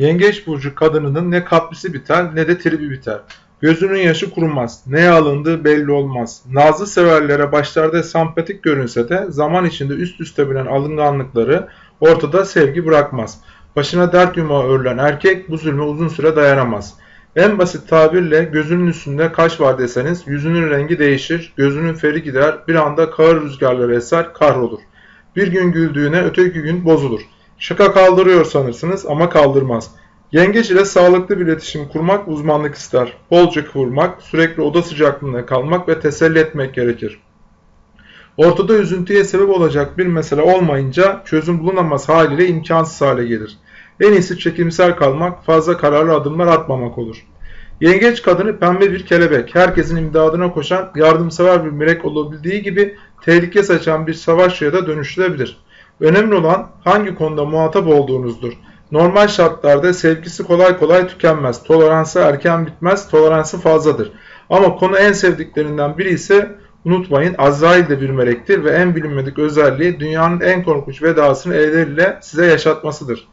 Yengeç burcu kadınının ne kaprisi biter ne de tribi biter. Gözünün yaşı kurumaz. Neye alındığı belli olmaz. Nazlı severlere başlarda sempatik görünse de zaman içinde üst üste binen alınganlıkları ortada sevgi bırakmaz. Başına dert yumağı örülen erkek bu zulme uzun süre dayanamaz. En basit tabirle gözünün üstünde kaş var deseniz yüzünün rengi değişir, gözünün feri gider, bir anda kağır rüzgarları eser, kahrolur. Bir gün güldüğüne öteki gün bozulur. Şaka kaldırıyor sanırsınız ama kaldırmaz. Yengeç ile sağlıklı bir iletişim kurmak uzmanlık ister. Bolca kıvırmak, sürekli oda sıcaklığında kalmak ve teselli etmek gerekir. Ortada üzüntüye sebep olacak bir mesele olmayınca çözüm bulunamaz haliyle imkansız hale gelir. En iyisi çekimsel kalmak, fazla kararlı adımlar atmamak olur. Yengeç kadını pembe bir kelebek, herkesin imdadına koşan, yardımsever bir melek olabildiği gibi tehlike saçan bir savaşçıya da dönüştürebilir. Önemli olan hangi konuda muhatap olduğunuzdur. Normal şartlarda sevgisi kolay kolay tükenmez. Toleransı erken bitmez, toleransı fazladır. Ama konu en sevdiklerinden biri ise unutmayın Azrail de bir melektir ve en bilinmedik özelliği dünyanın en korkunç vedasını elleriyle size yaşatmasıdır.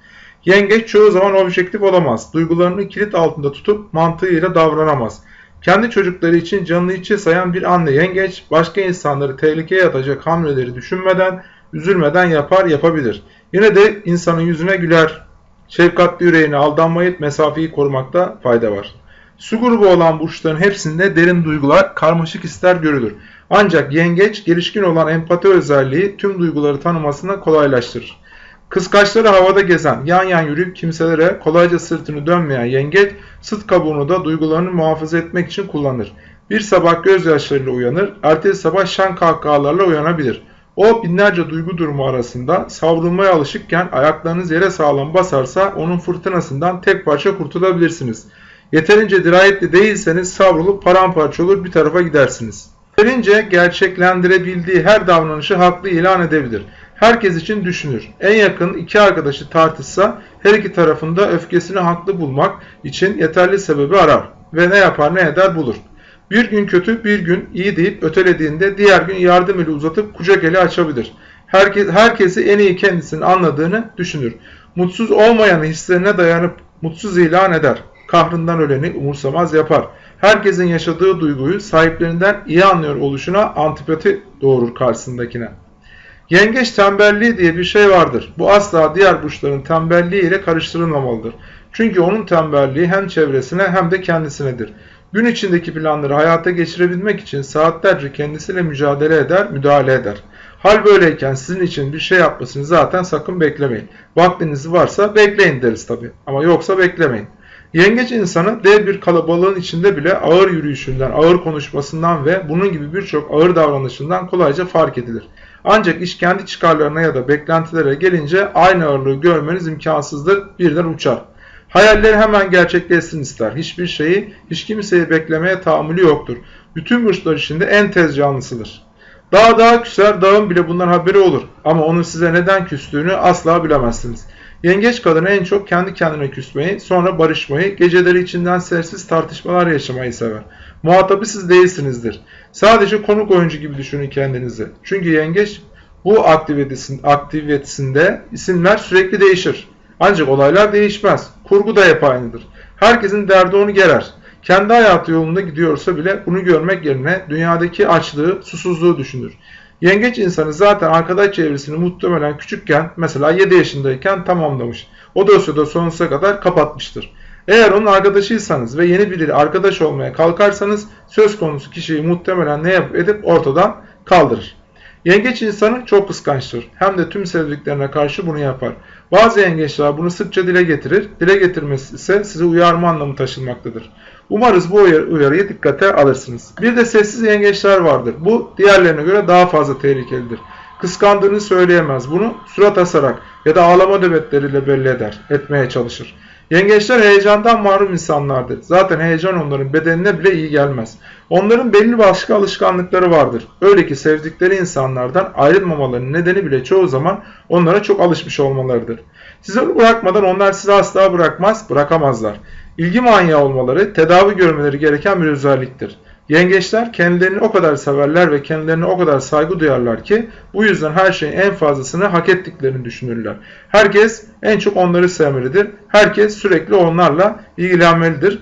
Yengeç çoğu zaman objektif olamaz. Duygularını kilit altında tutup mantığıyla davranamaz. Kendi çocukları için canını içe sayan bir anne yengeç başka insanları tehlikeye atacak hamleleri düşünmeden, üzülmeden yapar yapabilir. Yine de insanın yüzüne güler. Şefkatli yüreğine aldanmayıp mesafeyi korumakta fayda var. Su grubu olan burçların hepsinde derin duygular, karmaşık hisler görülür. Ancak yengeç gelişkin olan empati özelliği tüm duyguları tanımasına kolaylaştırır. Kıskaçları havada gezen, yan yan yürüyüp kimselere kolayca sırtını dönmeyen yengeç, sıt kabuğunu da duygularını muhafaza etmek için kullanır. Bir sabah gözyaşlarıyla uyanır, ertesi sabah şan kahkahalarla uyanabilir. O binlerce duygu durumu arasında savrulmaya alışıkken ayaklarınız yere sağlam basarsa onun fırtınasından tek parça kurtulabilirsiniz. Yeterince dirayetli değilseniz savrulup paramparça olur bir tarafa gidersiniz. Yeterince gerçeklendirebildiği her davranışı haklı ilan edebilir. Herkes için düşünür. En yakın iki arkadaşı tartışsa her iki tarafında öfkesini haklı bulmak için yeterli sebebi arar ve ne yapar ne eder bulur. Bir gün kötü bir gün iyi deyip ötelediğinde diğer gün yardım eli uzatıp kucak eli açabilir. Herkes, herkesi en iyi kendisinin anladığını düşünür. Mutsuz olmayanı hislerine dayanıp mutsuz ilan eder. Kahrından öleni umursamaz yapar. Herkesin yaşadığı duyguyu sahiplerinden iyi anlıyor oluşuna antipati doğurur karşısındakine. Yengeç tembelliği diye bir şey vardır. Bu asla diğer burçların tembelliği ile karıştırılmamalıdır. Çünkü onun tembelliği hem çevresine hem de kendisinedir. Gün içindeki planları hayata geçirebilmek için saatlerce kendisiyle mücadele eder, müdahale eder. Hal böyleyken sizin için bir şey yapmasını zaten sakın beklemeyin. Vaktiniz varsa bekleyin deriz tabi ama yoksa beklemeyin. Yengeç insanı dev bir kalabalığın içinde bile ağır yürüyüşünden, ağır konuşmasından ve bunun gibi birçok ağır davranışından kolayca fark edilir. Ancak iş kendi çıkarlarına ya da beklentilere gelince aynı ağırlığı görmeniz imkansızdır, birden uçar. Hayalleri hemen gerçekleşsin ister. Hiçbir şeyi, hiç kimseyi beklemeye tahammülü yoktur. Bütün burçlar içinde en tez canlısıdır. Dağ dağa küser, dağın bile bundan haberi olur. Ama onun size neden küstüğünü asla bilemezsiniz. Yengeç kadını en çok kendi kendine küsmeyi, sonra barışmayı, geceleri içinden sessiz tartışmalar yaşamayı sever. Muhatabı siz değilsinizdir. Sadece konuk oyuncu gibi düşünün kendinizi. Çünkü yengeç bu aktivitesinde isimler sürekli değişir. Ancak olaylar değişmez. Kurgu da hep aynıdır. Herkesin derdi onu gerer. Kendi hayatı yolunda gidiyorsa bile bunu görmek yerine dünyadaki açlığı, susuzluğu düşünür. Yengeç insanı zaten arkadaş çevresini muhtemelen küçükken mesela 7 yaşındayken tamamlamış. O dosyada sonsuza kadar kapatmıştır. Eğer onun arkadaşıysanız ve yeni biriyle arkadaş olmaya kalkarsanız söz konusu kişiyi muhtemelen ne yapıp edip ortadan kaldırır. Yengeç insanı çok kıskançtır. Hem de tüm sevdiklerine karşı bunu yapar. Bazı yengeçler bunu sıkça dile getirir. Dile getirmesi ise sizi uyarma anlamı taşınmaktadır. Umarız bu uyarıyı dikkate alırsınız. Bir de sessiz yengeçler vardır. Bu diğerlerine göre daha fazla tehlikelidir. Kıskandığını söyleyemez. Bunu surat asarak ya da ağlama nöbetleriyle belli eder, etmeye çalışır. Yengeçler heyecandan mahrum insanlardır. Zaten heyecan onların bedenine bile iyi gelmez. Onların belli başka alışkanlıkları vardır. Öyle ki sevdikleri insanlardan ayrılmamalarının nedeni bile çoğu zaman onlara çok alışmış olmalarıdır. Sizi bırakmadan onlar sizi asla bırakmaz, bırakamazlar. İlgi manyağı olmaları, tedavi görmeleri gereken bir özelliktir. Yengeçler kendilerini o kadar severler ve kendilerine o kadar saygı duyarlar ki bu yüzden her şeyin en fazlasını hak ettiklerini düşünürler. Herkes en çok onları sevmelidir. Herkes sürekli onlarla ilgilenmelidir.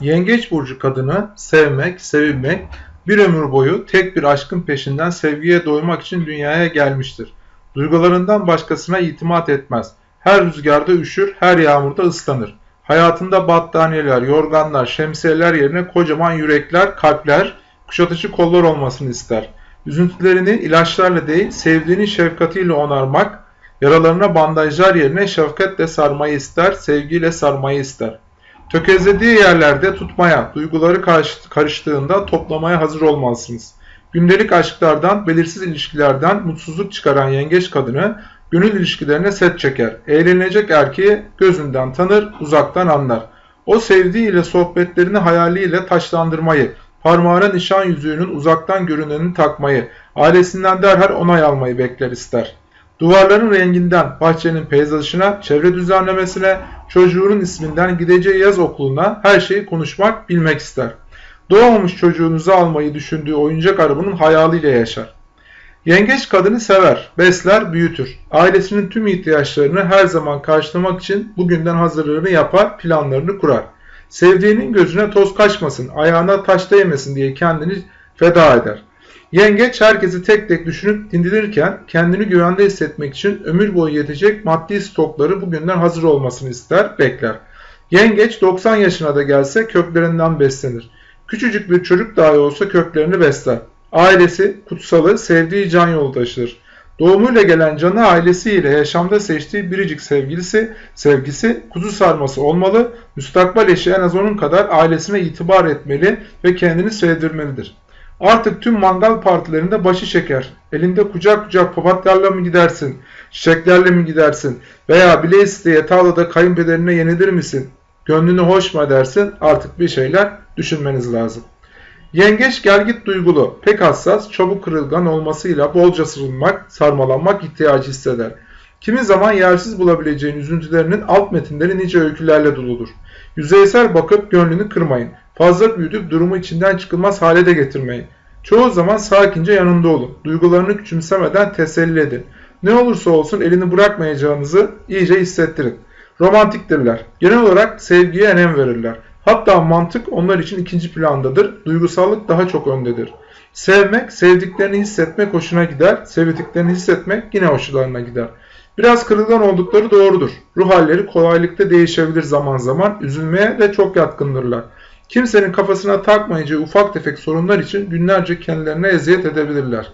Yengeç burcu kadını sevmek, sevilmek, bir ömür boyu tek bir aşkın peşinden sevgiye doymak için dünyaya gelmiştir. Duygularından başkasına itimat etmez. Her rüzgarda üşür, her yağmurda ıslanır. Hayatında battaniyeler, yorganlar, şemsiyeler yerine kocaman yürekler, kalpler, kuşatıcı kollar olmasını ister. Üzüntülerini ilaçlarla değil, sevdiğinin şefkatiyle onarmak, yaralarına bandajlar yerine şefkatle sarmayı ister, sevgiyle sarmayı ister. Tökezlediği yerlerde tutmaya, duyguları karıştığında toplamaya hazır olmalısınız. Gündelik aşklardan, belirsiz ilişkilerden mutsuzluk çıkaran yengeç kadını gönül ilişkilerine set çeker. Eğlenecek erkeği gözünden tanır, uzaktan anlar. O sevdiğiyle sohbetlerini hayaliyle taşlandırmayı, parmağına nişan yüzüğünün uzaktan görünenini takmayı, ailesinden derhal onay almayı bekler ister. Duvarların renginden bahçenin peyzajına, çevre düzenlemesine, çocuğunun isminden gideceği yaz okuluna her şeyi konuşmak, bilmek ister. Doğmamış çocuğunuzu almayı düşündüğü oyuncak arabanın hayaliyle yaşar. Yengeç kadını sever, besler, büyütür. Ailesinin tüm ihtiyaçlarını her zaman karşılamak için bugünden hazırlığını yapar, planlarını kurar. Sevdiğinin gözüne toz kaçmasın, ayağına taş değmesin diye kendini feda eder. Yengeç herkesi tek tek düşünüp dindirirken kendini güvende hissetmek için ömür boyu yetecek maddi stokları bugünden hazır olmasını ister, bekler. Yengeç 90 yaşına da gelse köklerinden beslenir. Küçücük bir çocuk dahi olsa köklerini besler. Ailesi, kutsalı, sevdiği can yoldaşıdır. Doğumuyla gelen canı ailesiyle yaşamda seçtiği biricik sevgilisi, sevgisi, kuzu sarması olmalı, müstakbel eşi en az onun kadar ailesine itibar etmeli ve kendini sevdirmelidir. Artık tüm mangal partilerinde başı şeker, elinde kucak kucak papatyalarla mı gidersin, çiçeklerle mi gidersin veya bile isteye tavlada kayınpederine yenilir misin, gönlünü hoş mu edersin artık bir şeyler düşünmeniz lazım. Yengeç gelgit duygulu, pek hassas, çabuk kırılgan olmasıyla bolca sarılmak, sarmalanmak ihtiyacı hisseder. Kimi zaman yersiz bulabileceğin üzüntülerinin alt metinleri nice öykülerle doludur. Yüzeysel bakıp gönlünü kırmayın. Fazla büyütüp durumu içinden çıkılmaz hale de getirmeyin. Çoğu zaman sakince yanında olun. Duygularını küçümsemeden teselli edin. Ne olursa olsun elini bırakmayacağınızı iyice hissettirin. Romantiktirler. Genel olarak sevgiye önem verirler. Hatta mantık onlar için ikinci plandadır. Duygusallık daha çok öndedir. Sevmek, sevdiklerini hissetmek hoşuna gider. Sevdiklerini hissetmek yine hoşlarına gider. Biraz kırılgan oldukları doğrudur. Ruh halleri kolaylıkla değişebilir zaman zaman. Üzülmeye de çok yatkındırlar. Kimsenin kafasına takmayacağı ufak tefek sorunlar için günlerce kendilerine eziyet edebilirler.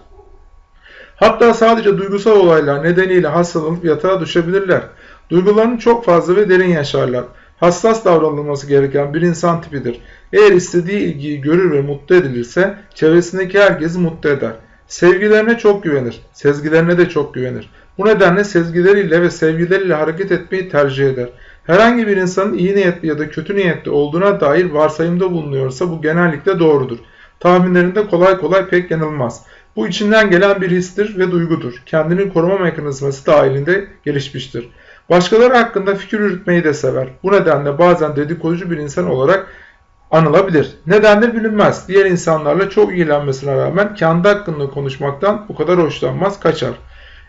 Hatta sadece duygusal olaylar nedeniyle hastalanıp yatağa düşebilirler. Duygularını çok fazla ve derin yaşarlar hassas davranılması gereken bir insan tipidir. Eğer istediği ilgiyi görür ve mutlu edilirse çevresindeki herkesi mutlu eder. Sevgilerine çok güvenir, sezgilerine de çok güvenir. Bu nedenle sezgileriyle ve sevgileriyle hareket etmeyi tercih eder. Herhangi bir insanın iyi niyetli ya da kötü niyetli olduğuna dair varsayımda bulunuyorsa bu genellikle doğrudur. Tahminlerinde kolay kolay pek yanılmaz. Bu içinden gelen bir histir ve duygudur. Kendini koruma mekanizması dahilinde gelişmiştir. Başkaları hakkında fikir yürütmeyi de sever. Bu nedenle bazen dedikoducu bir insan olarak anılabilir. Nedendir bilinmez. Diğer insanlarla çok ilgilenmesine rağmen kendi hakkında konuşmaktan bu kadar hoşlanmaz, kaçar.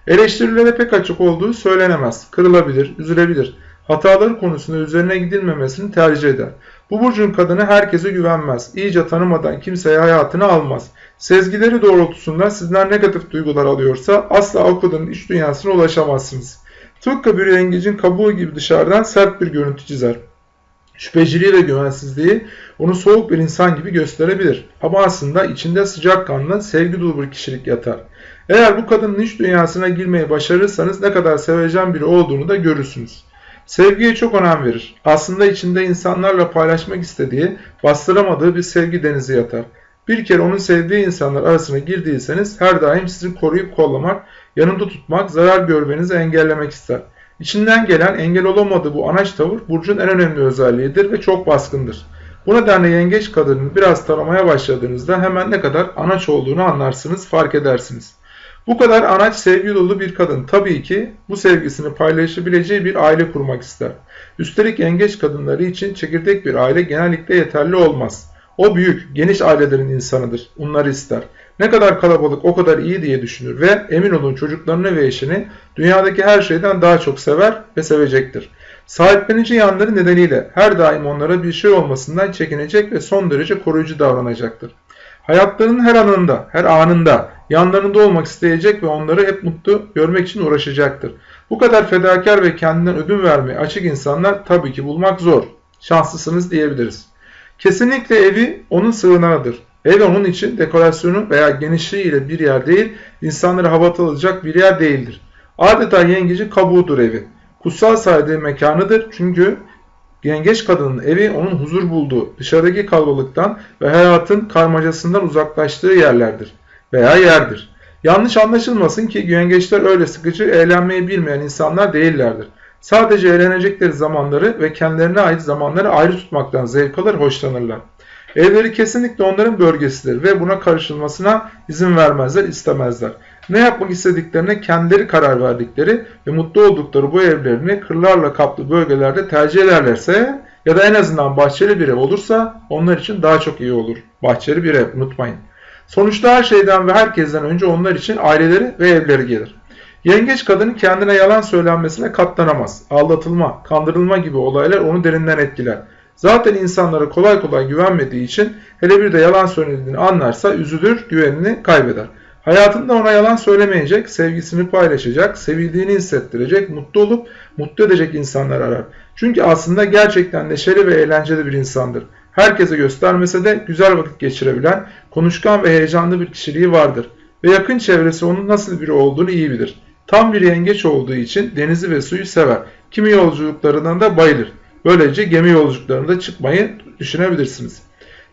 Eleştirilere pek açık olduğu söylenemez. Kırılabilir, üzülebilir. Hataları konusunda üzerine gidilmemesini tercih eder. Bu burcun kadını herkese güvenmez. İyice tanımadan kimseye hayatını almaz. Sezgileri doğrultusunda sizden negatif duygular alıyorsa asla o kadının iç dünyasına ulaşamazsınız. Tıpkı bir yengecin kabuğu gibi dışarıdan sert bir görüntü çizer. Şüpheciliği ve güvensizliği onu soğuk bir insan gibi gösterebilir. Ama aslında içinde sıcakkanlı, sevgi dolu bir kişilik yatar. Eğer bu kadının iç dünyasına girmeyi başarırsanız ne kadar sevecen biri olduğunu da görürsünüz. Sevgiye çok önem verir. Aslında içinde insanlarla paylaşmak istediği, bastıramadığı bir sevgi denizi yatar. Bir kere onun sevdiği insanlar arasına girdiyseniz her daim sizi koruyup kollamak, yanında tutmak, zarar görmenizi engellemek ister. İçinden gelen engel olamadığı bu anaç tavır Burcu'nun en önemli özelliğidir ve çok baskındır. Bu nedenle yengeç kadının biraz taramaya başladığınızda hemen ne kadar anaç olduğunu anlarsınız, fark edersiniz. Bu kadar anaç sevgi dolu bir kadın tabii ki bu sevgisini paylaşabileceği bir aile kurmak ister. Üstelik yengeç kadınları için çekirdek bir aile genellikle yeterli olmaz. O büyük, geniş ailelerin insanıdır. Bunları ister. Ne kadar kalabalık o kadar iyi diye düşünür ve emin olun çocuklarını ve eşini dünyadaki her şeyden daha çok sever ve sevecektir. Sahiplenici yanları nedeniyle her daim onlara bir şey olmasından çekinecek ve son derece koruyucu davranacaktır. Hayatlarının her anında, her anında yanlarında olmak isteyecek ve onları hep mutlu görmek için uğraşacaktır. Bu kadar fedakar ve kendinden ödün vermeye açık insanlar tabii ki bulmak zor. Şanslısınız diyebiliriz. Kesinlikle evi onun sığınağıdır. Ev onun için dekorasyonu veya genişliğiyle bir yer değil, insanları havatalacak bir yer değildir. Adeta yengeci kabuğudur evi. Kutsal saydığı mekanıdır çünkü yengeç kadının evi onun huzur bulduğu, dışarıdaki kalabalıktan ve hayatın karmacasından uzaklaştığı yerlerdir veya yerdir. Yanlış anlaşılmasın ki yengeçler öyle sıkıcı, eğlenmeyi bilmeyen insanlar değillerdir. Sadece eğlenecekleri zamanları ve kendilerine ait zamanları ayrı tutmaktan zevk alır, hoşlanırlar. Evleri kesinlikle onların bölgesidir ve buna karışılmasına izin vermezler, istemezler. Ne yapmak istediklerine kendileri karar verdikleri ve mutlu oldukları bu evlerini kırlarla kaplı bölgelerde tercih ederlerse ya da en azından bahçeli bir ev olursa onlar için daha çok iyi olur. Bahçeli bir ev unutmayın. Sonuçta her şeyden ve herkesten önce onlar için aileleri ve evleri gelir. Yengeç kadının kendine yalan söylenmesine katlanamaz. Aldatılma, kandırılma gibi olaylar onu derinden etkiler. Zaten insanlara kolay kolay güvenmediği için hele bir de yalan söylediğini anlarsa üzülür, güvenini kaybeder. Hayatında ona yalan söylemeyecek, sevgisini paylaşacak, sevildiğini hissettirecek, mutlu olup mutlu edecek insanlar arar. Çünkü aslında gerçekten neşeli ve eğlenceli bir insandır. Herkese göstermese de güzel vakit geçirebilen, konuşkan ve heyecanlı bir kişiliği vardır. Ve yakın çevresi onun nasıl biri olduğunu iyi bilir. Tam bir yengeç olduğu için denizi ve suyu sever. Kimi yolculuklarından da bayılır. Böylece gemi yolculuklarında çıkmayı düşünebilirsiniz.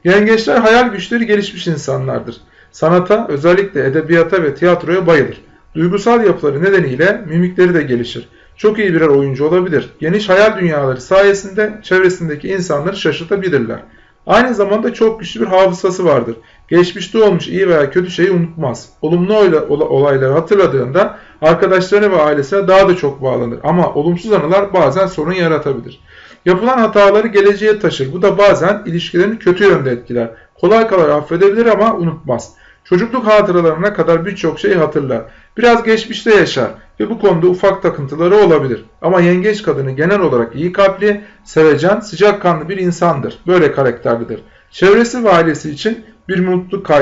Yengeçler hayal güçleri gelişmiş insanlardır. Sanata, özellikle edebiyata ve tiyatroya bayılır. Duygusal yapıları nedeniyle mimikleri de gelişir. Çok iyi birer oyuncu olabilir. Geniş hayal dünyaları sayesinde çevresindeki insanları şaşırtabilirler. Aynı zamanda çok güçlü bir hafızası vardır. Geçmişte olmuş iyi veya kötü şeyi unutmaz. Olumlu olayları hatırladığında arkadaşlarına ve ailesine daha da çok bağlanır. Ama olumsuz anılar bazen sorun yaratabilir. Yapılan hataları geleceğe taşır. Bu da bazen ilişkilerini kötü yönde etkiler. Kolay kolay affedebilir ama unutmaz. Çocukluk hatıralarına kadar birçok şeyi hatırlar. Biraz geçmişte yaşar ve bu konuda ufak takıntıları olabilir. Ama yengeç kadını genel olarak iyi kalpli, sevecen, sıcakkanlı bir insandır. Böyle karakterlidir. Çevresi ve ailesi için bir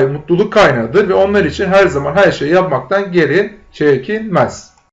mutluluk kaynağıdır ve onlar için her zaman her şeyi yapmaktan geri çekilmez.